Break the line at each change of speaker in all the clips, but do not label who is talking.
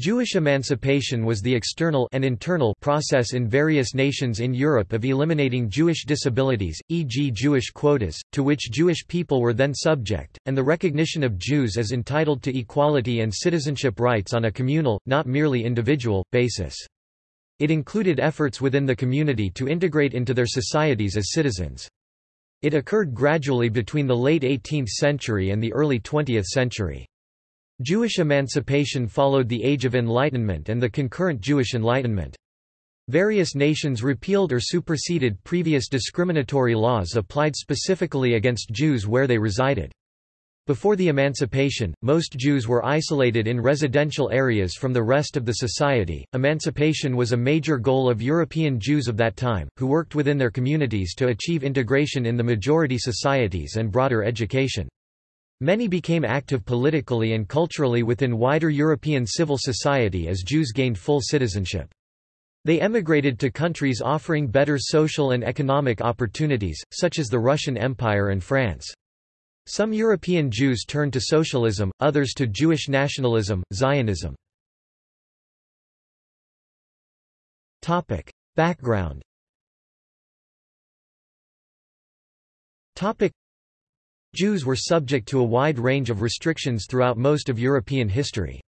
Jewish emancipation was the external and internal process in various nations in Europe of eliminating Jewish disabilities, e.g. Jewish quotas, to which Jewish people were then subject, and the recognition of Jews as entitled to equality and citizenship rights on a communal, not merely individual, basis. It included efforts within the community to integrate into their societies as citizens. It occurred gradually between the late 18th century and the early 20th century. Jewish emancipation followed the Age of Enlightenment and the concurrent Jewish Enlightenment. Various nations repealed or superseded previous discriminatory laws applied specifically against Jews where they resided. Before the emancipation, most Jews were isolated in residential areas from the rest of the society. Emancipation was a major goal of European Jews of that time, who worked within their communities to achieve integration in the majority societies and broader education. Many became active politically and culturally within wider European civil society as Jews gained full citizenship. They emigrated to countries offering better social and economic opportunities, such as the Russian Empire and France. Some European Jews turned to socialism, others to Jewish nationalism, Zionism. Topic. Background Jews were subject to a wide range of restrictions throughout most of European history.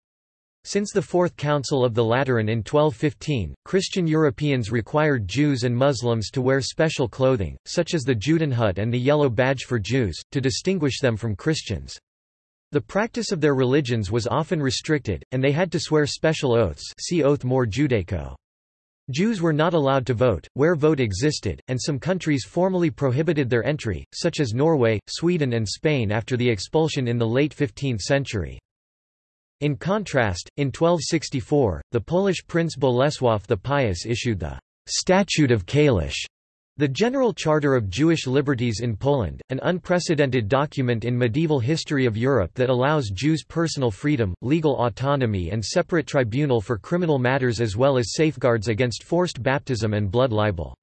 Since the Fourth Council of the Lateran in 1215, Christian Europeans required Jews and Muslims to wear special clothing, such as the Judenhut and the yellow badge for Jews, to distinguish them from Christians. The practice of their religions was often restricted, and they had to swear special oaths see Oath More Judaico. Jews were not allowed to vote, where vote existed, and some countries formally prohibited their entry, such as Norway, Sweden and Spain after the expulsion in the late 15th century. In contrast, in 1264, the Polish prince Bolesław the Pious issued the Statute of Kalisz, the General Charter of Jewish Liberties in Poland, an unprecedented document in medieval history of Europe that allows Jews personal freedom, legal autonomy and separate tribunal for criminal matters as well as safeguards against forced baptism and blood libel.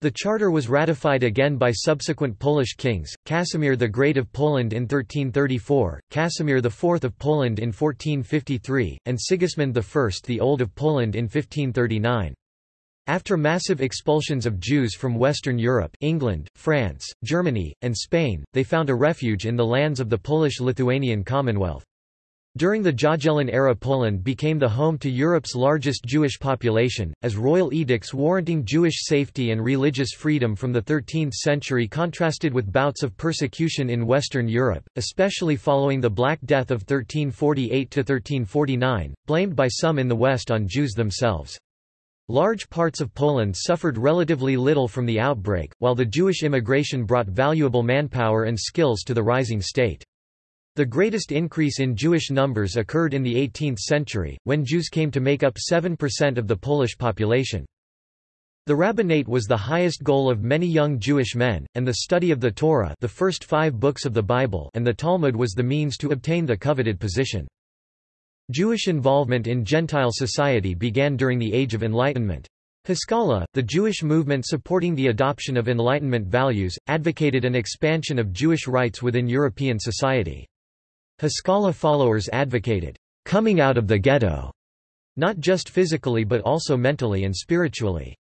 The charter was ratified again by subsequent Polish kings, Casimir the Great of Poland in 1334, Casimir IV of Poland in 1453, and Sigismund I the Old of Poland in 1539. After massive expulsions of Jews from Western Europe England, France, Germany, and Spain, they found a refuge in the lands of the Polish-Lithuanian Commonwealth. During the Jagiellon era Poland became the home to Europe's largest Jewish population, as royal edicts warranting Jewish safety and religious freedom from the 13th century contrasted with bouts of persecution in Western Europe, especially following the Black Death of 1348–1349, blamed by some in the West on Jews themselves. Large parts of Poland suffered relatively little from the outbreak, while the Jewish immigration brought valuable manpower and skills to the rising state. The greatest increase in Jewish numbers occurred in the 18th century, when Jews came to make up 7% of the Polish population. The rabbinate was the highest goal of many young Jewish men, and the study of the Torah the first five books of the Bible and the Talmud was the means to obtain the coveted position. Jewish involvement in Gentile society began during the Age of Enlightenment. Haskalah, the Jewish movement supporting the adoption of Enlightenment values, advocated an expansion of Jewish rights within European society. Haskalah followers advocated, "...coming out of the ghetto", not just physically but also mentally and spiritually.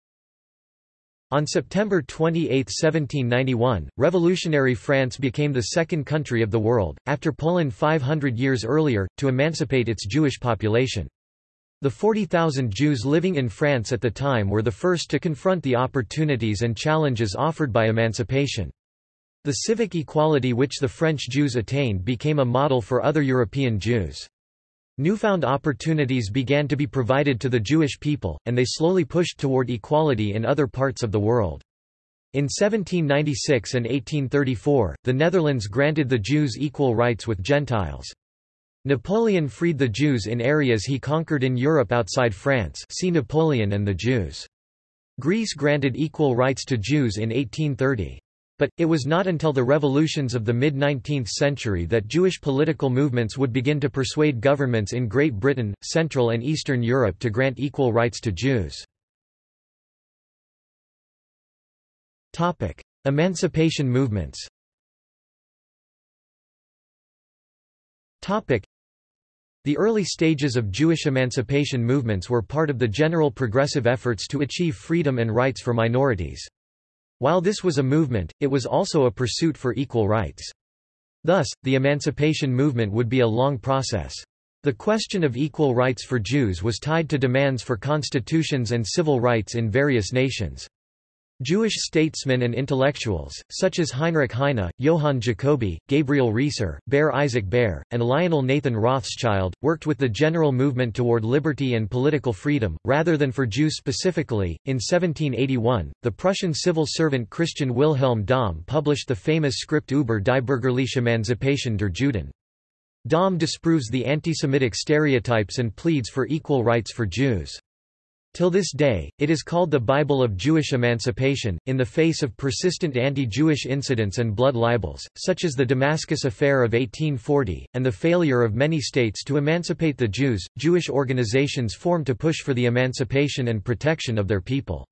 On September 28, 1791, revolutionary France became the second country of the world, after Poland 500 years earlier, to emancipate its Jewish population. The 40,000 Jews living in France at the time were the first to confront the opportunities and challenges offered by emancipation. The civic equality which the French Jews attained became a model for other European Jews. Newfound opportunities began to be provided to the Jewish people, and they slowly pushed toward equality in other parts of the world. In 1796 and 1834, the Netherlands granted the Jews equal rights with Gentiles. Napoleon freed the Jews in areas he conquered in Europe outside France see Napoleon and the Jews. Greece granted equal rights to Jews in 1830. But, it was not until the revolutions of the mid-19th century that Jewish political movements would begin to persuade governments in Great Britain, Central and Eastern Europe to grant equal rights to Jews. Emancipation movements The early stages of Jewish emancipation movements were part of the general progressive efforts to achieve freedom and rights for minorities. While this was a movement, it was also a pursuit for equal rights. Thus, the emancipation movement would be a long process. The question of equal rights for Jews was tied to demands for constitutions and civil rights in various nations. Jewish statesmen and intellectuals, such as Heinrich Heine, Johann Jacoby, Gabriel Riesser, Berr Isaac Berr, and Lionel Nathan Rothschild, worked with the general movement toward liberty and political freedom, rather than for Jews specifically. In 1781, the Prussian civil servant Christian Wilhelm Dohm published the famous script über die bürgerliche Emanzipation der Juden. Dohm disproves the anti-Semitic stereotypes and pleads for equal rights for Jews. Till this day, it is called the Bible of Jewish Emancipation, in the face of persistent anti-Jewish incidents and blood libels, such as the Damascus Affair of 1840, and the failure of many states to emancipate the Jews. Jewish organizations formed to push for the emancipation and protection of their people.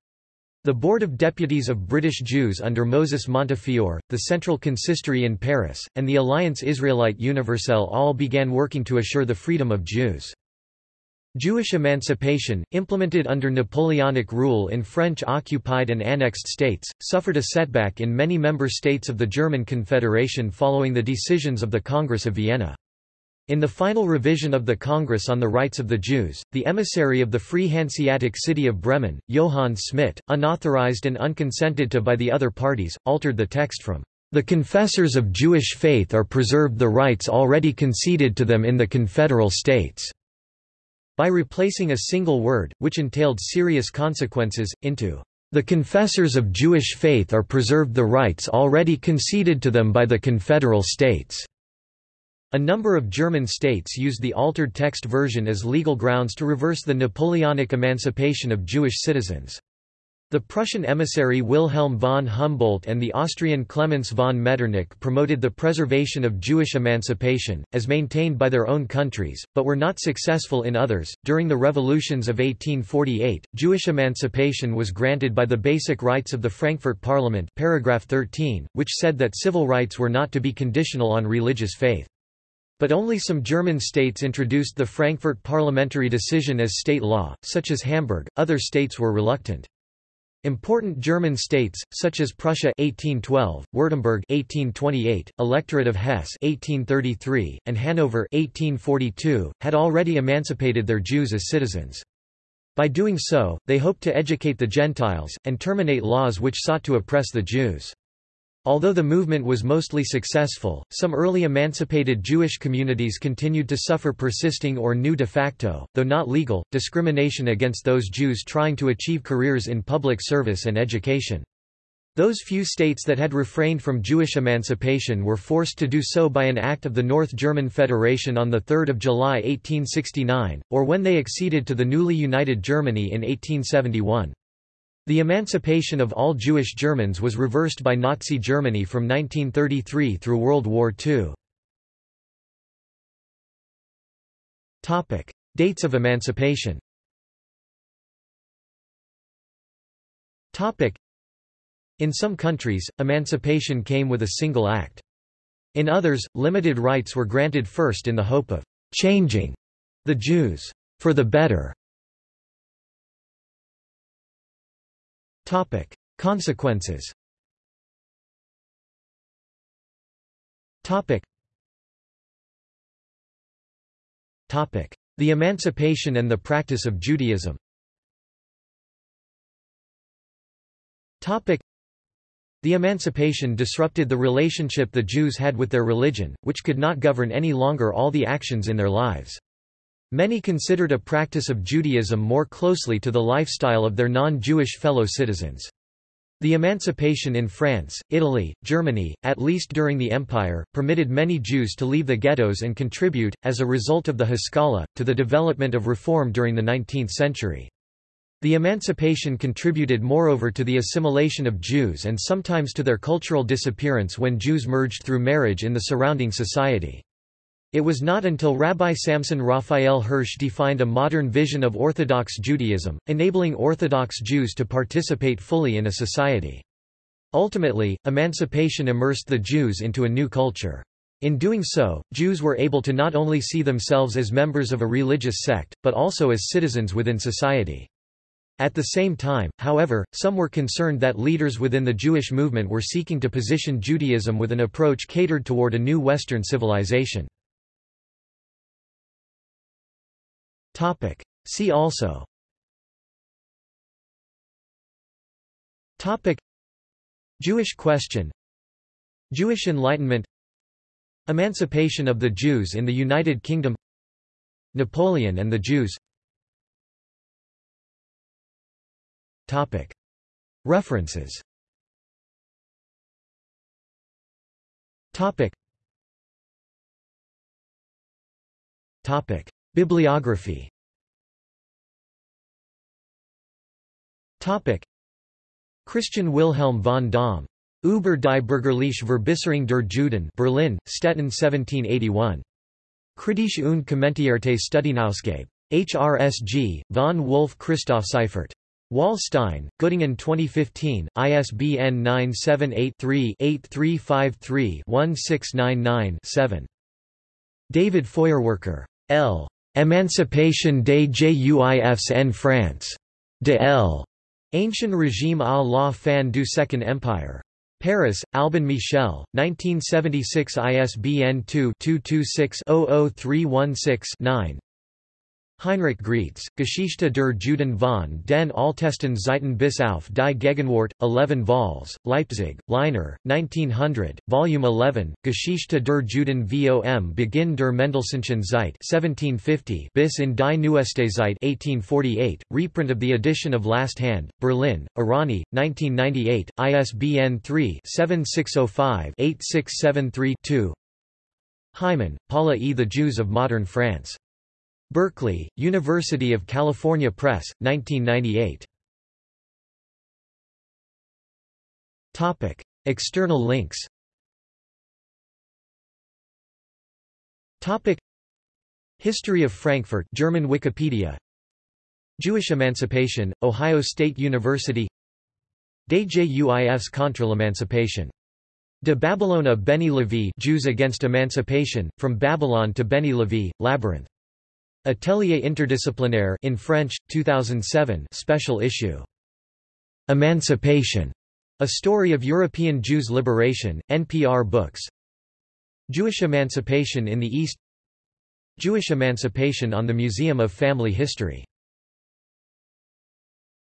The Board of Deputies of British Jews under Moses Montefiore, the Central Consistory in Paris, and the Alliance Israélite Universelle all began working to assure the freedom of Jews. Jewish emancipation, implemented under Napoleonic rule in French-occupied and annexed states, suffered a setback in many member states of the German Confederation following the decisions of the Congress of Vienna. In the final revision of the Congress on the Rights of the Jews, the emissary of the Free Hanseatic city of Bremen, Johann Smidt, unauthorized and unconsented to by the other parties, altered the text from, "...the confessors of Jewish faith are preserved the rights already conceded to them in the confederal states." By replacing a single word, which entailed serious consequences, into the confessors of Jewish faith are preserved the rights already conceded to them by the confederal states." A number of German states used the altered text version as legal grounds to reverse the Napoleonic emancipation of Jewish citizens. The Prussian emissary Wilhelm von Humboldt and the Austrian Clemens von Metternich promoted the preservation of Jewish emancipation, as maintained by their own countries, but were not successful in others. During the revolutions of 1848, Jewish emancipation was granted by the Basic Rights of the Frankfurt Parliament, paragraph 13, which said that civil rights were not to be conditional on religious faith. But only some German states introduced the Frankfurt parliamentary decision as state law, such as Hamburg, other states were reluctant. Important German states, such as Prussia 1812, Württemberg 1828, Electorate of Hesse 1833, and Hanover 1842, had already emancipated their Jews as citizens. By doing so, they hoped to educate the Gentiles, and terminate laws which sought to oppress the Jews. Although the movement was mostly successful, some early emancipated Jewish communities continued to suffer persisting or new de facto, though not legal, discrimination against those Jews trying to achieve careers in public service and education. Those few states that had refrained from Jewish emancipation were forced to do so by an act of the North German Federation on 3 July 1869, or when they acceded to the newly united Germany in 1871. The emancipation of all Jewish Germans was reversed by Nazi Germany from 1933 through World War II. Dates of emancipation In some countries, emancipation came with a single act. In others, limited rights were granted first in the hope of «changing» the Jews for the better. Topic: Consequences. Topic. Topic: The emancipation and the practice of Judaism. Topic: The emancipation disrupted the relationship the Jews had with their religion, which could not govern any longer all the actions in their lives. Many considered a practice of Judaism more closely to the lifestyle of their non-Jewish fellow citizens. The emancipation in France, Italy, Germany, at least during the Empire, permitted many Jews to leave the ghettos and contribute, as a result of the Haskalah, to the development of reform during the 19th century. The emancipation contributed moreover to the assimilation of Jews and sometimes to their cultural disappearance when Jews merged through marriage in the surrounding society. It was not until Rabbi Samson Raphael Hirsch defined a modern vision of Orthodox Judaism, enabling Orthodox Jews to participate fully in a society. Ultimately, emancipation immersed the Jews into a new culture. In doing so, Jews were able to not only see themselves as members of a religious sect, but also as citizens within society. At the same time, however, some were concerned that leaders within the Jewish movement were seeking to position Judaism with an approach catered toward a new Western civilization. See also. Jewish question. Jewish Enlightenment. Emancipation of the Jews in the United Kingdom. Napoleon and the Jews. References Bibliography Christian Wilhelm von Dohm Über die bürgerliche Verbesserung der Juden Berlin, Stettin 1781. Kritische und kommentierte Studienausgabe. HRSG, von Wolf Christoph Seifert. Wallstein, Göttingen 2015, ISBN 978-3-8353-1699-7. David Feuerwerker. L. Emancipation des Juifs en France. De L. Ancien régime à la fin du Second Empire. Paris, Albin Michel, 1976 ISBN 2-226-00316-9 Heinrich Graetz, Geschichte der Juden von den Altesten Zeiten bis auf die Gegenwart, 11 vols, Leipzig, Leiner, 1900, Volume 11, Geschichte der Juden vom Beginn der Mendelssohnschen Zeit 1750 bis in die Neueste Zeit 1848, reprint of the edition of Last Hand, Berlin, Arani, 1998, ISBN 3-7605-8673-2 Hyman, Paula E. The Jews of Modern France. Berkeley, University of California Press, 1998. Topic: External links. Topic: History of Frankfurt, German Wikipedia. Jewish Emancipation, Ohio State University. Des Juifs contre l'Emancipation. De Babylone à Benny Lévy Jews against Emancipation, From Babylon to Benny Lévy, Labyrinth. Atelier interdisciplinaire in French, 2007 special issue. Emancipation, a story of European Jews' liberation, NPR Books. Jewish emancipation in the East Jewish emancipation on the Museum of Family History